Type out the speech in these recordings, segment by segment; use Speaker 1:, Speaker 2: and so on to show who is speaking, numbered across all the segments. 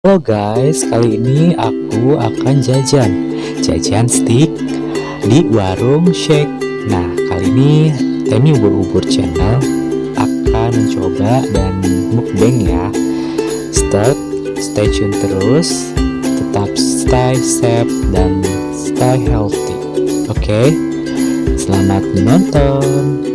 Speaker 1: Halo guys, kali ini aku akan jajan. Jajan stick di warung shake. Nah, kali ini Temi Ubur-Ubur Channel akan mencoba dan mukbang ya. Start, stay tune terus Tetap stay safe dan stay healthy. Oke, okay? selamat menonton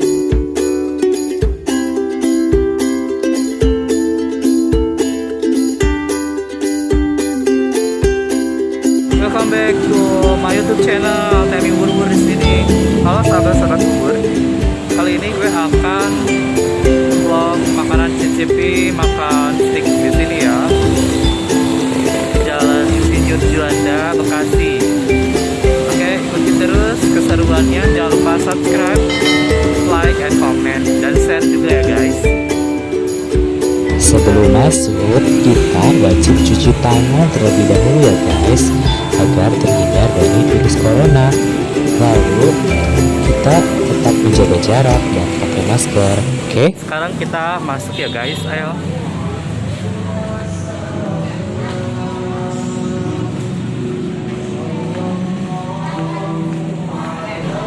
Speaker 2: YouTube channel Temi Bubur di sini. Halo sahabat-sahabat bubur. Kali ini gue akan vlog makanan cicipi makan stick di sini ya. Jalan Insinyur Juanda, Bekasi. Oke, ikuti terus keseruannya. Jangan lupa subscribe, like, and comment, dan share juga ya guys.
Speaker 1: Sebelum masuk, kita wajib cuci tangan terlebih dahulu ya guys Agar terhindar dari virus corona Lalu, kita tetap menjaga jarak dan pakai masker, oke? Okay?
Speaker 2: Sekarang kita masuk ya guys, ayo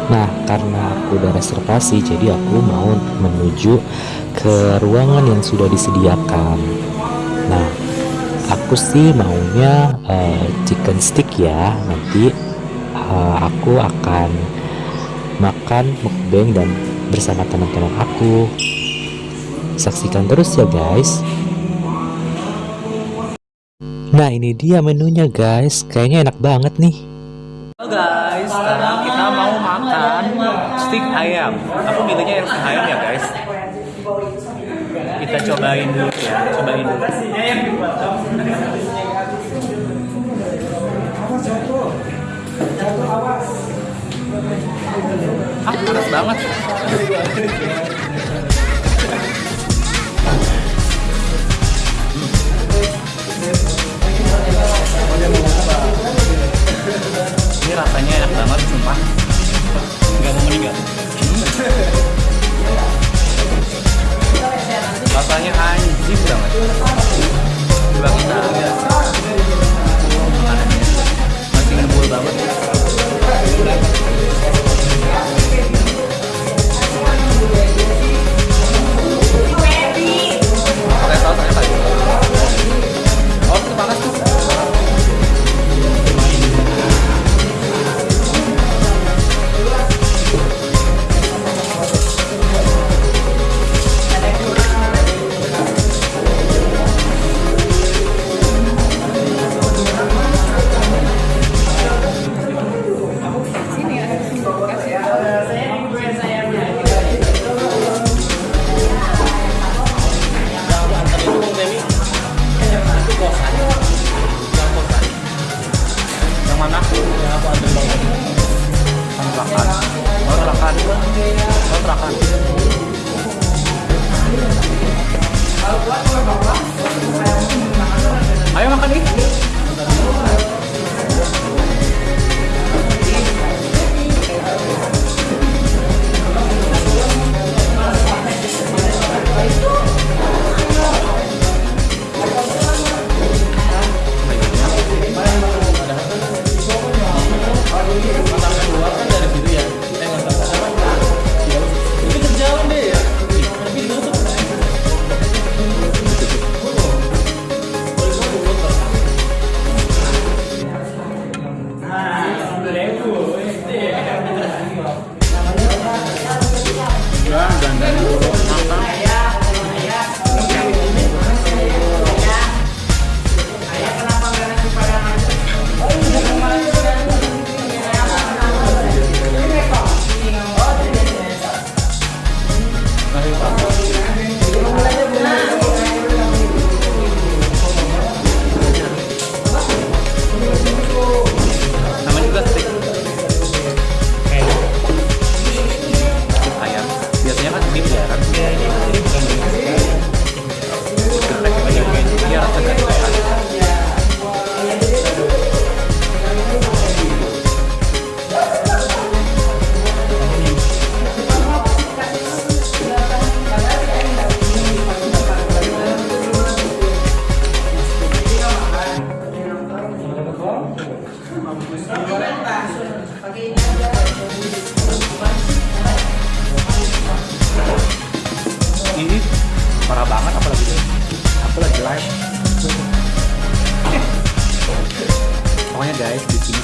Speaker 1: Nah, karena aku udah reservasi, jadi aku mau menuju ke ruangan yang sudah disediakan. Nah, aku sih maunya uh, chicken stick ya. Nanti uh, aku akan makan mukbang dan bersama teman-teman aku. Saksikan terus ya guys. Nah, ini dia menunya guys. Kayaknya enak banget nih.
Speaker 2: Halo guys, sekarang kita mau makan stick ayam. Aku milihnya ayam ya guys. Kita cobain dulu ya, cobain dulu. Ah, panas banget. Ini rasanya enak banget, sumpah. Nggak mau meninggal.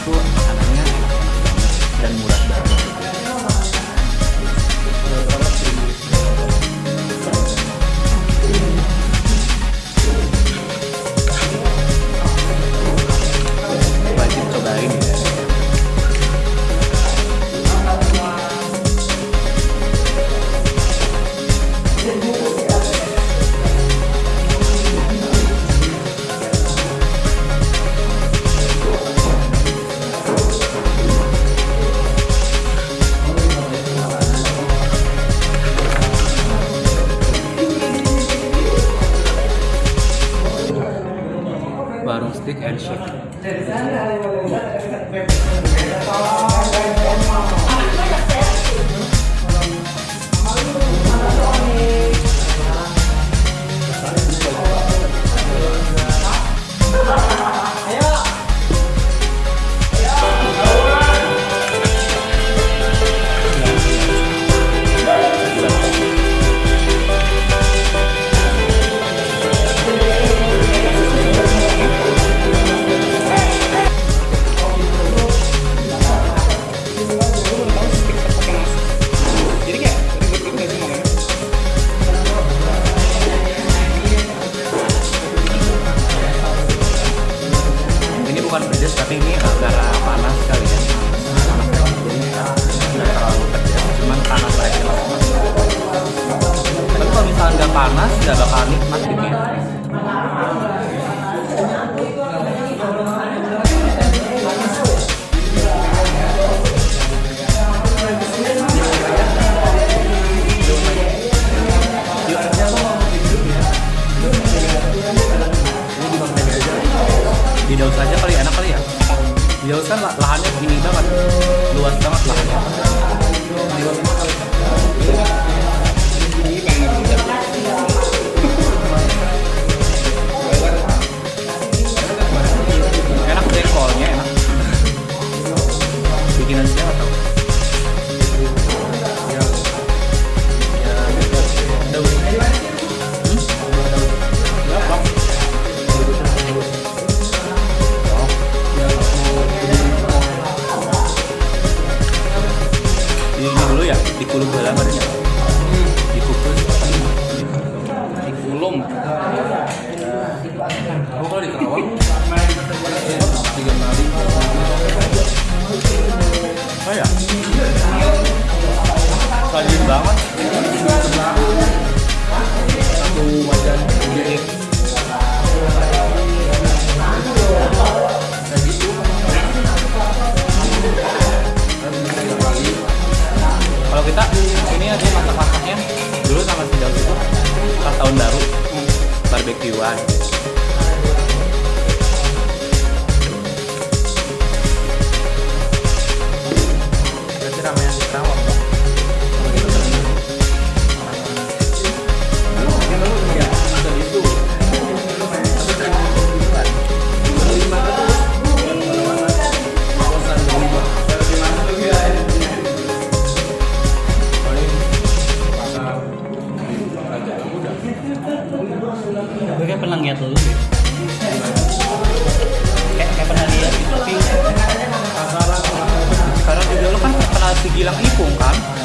Speaker 2: itu anaknya dan murah banget. Dulu ya dikulung bola bilang ipong kam?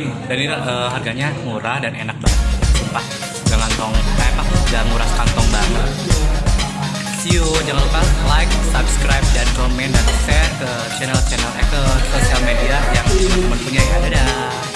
Speaker 3: dan
Speaker 2: ini uh, harganya murah dan enak banget. Sumpah gak ngantong eh apa nguras kantong banget. See you. Jangan lupa like subscribe dan komen dan share ke channel-channel eh, ke sosial media yang teman punya ya. Dadah.